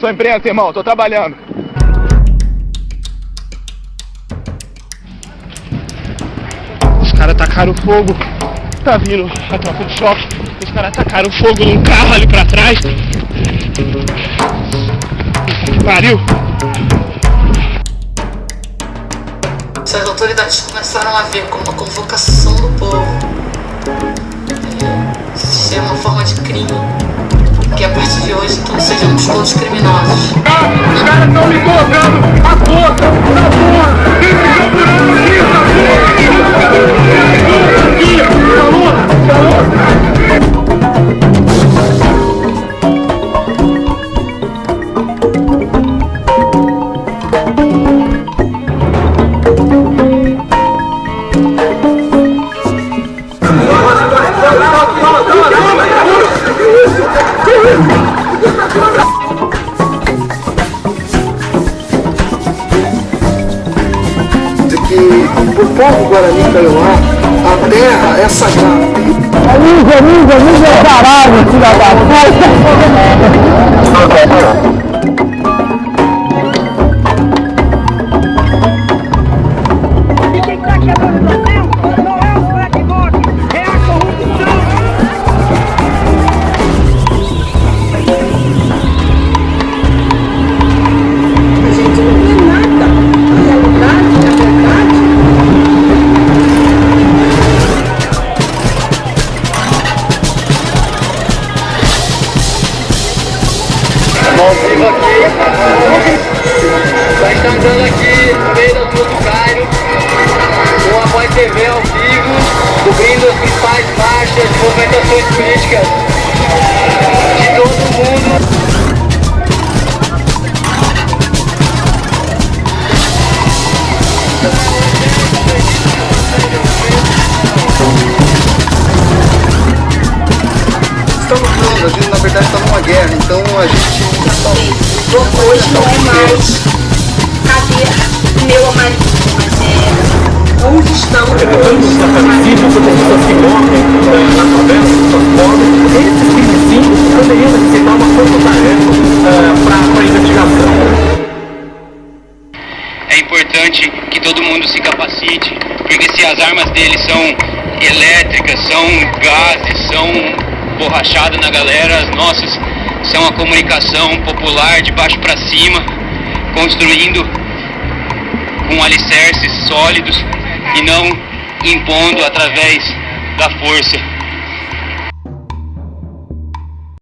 Sou imprensa, irmão, tô trabalhando. Os caras tacaram fogo. Tá vindo a tropa de choque. Os caras tacaram fogo num carro ali pra trás. Que pariu. Essas autoridades começaram a ver como uma convocação do povo é, ser uma forma de crime. Que a partir de hoje todos sejamos todos criminosos. Os caras estão me colocando a boca que o povo Guarani Kaiowá, a terra é sagrada. Amigo, amigo, amigo é caralho, filha da puta! Nós estamos Gente na verdade está numa guerra, então a gente Hoje não é mais cadê meu amarillo, mas é onde estão os Existe muitas pessoas que morrem eh, na favela, pessoas pobres. Esses crimezinhos poderiam necessitar uma força-tarefa para a investigação. É importante que todo mundo se capacite, porque se as armas deles são elétricas, são gases, são borrachada na galera, as nossas são a comunicação popular de baixo para cima, construindo com alicerces sólidos e não impondo através da força.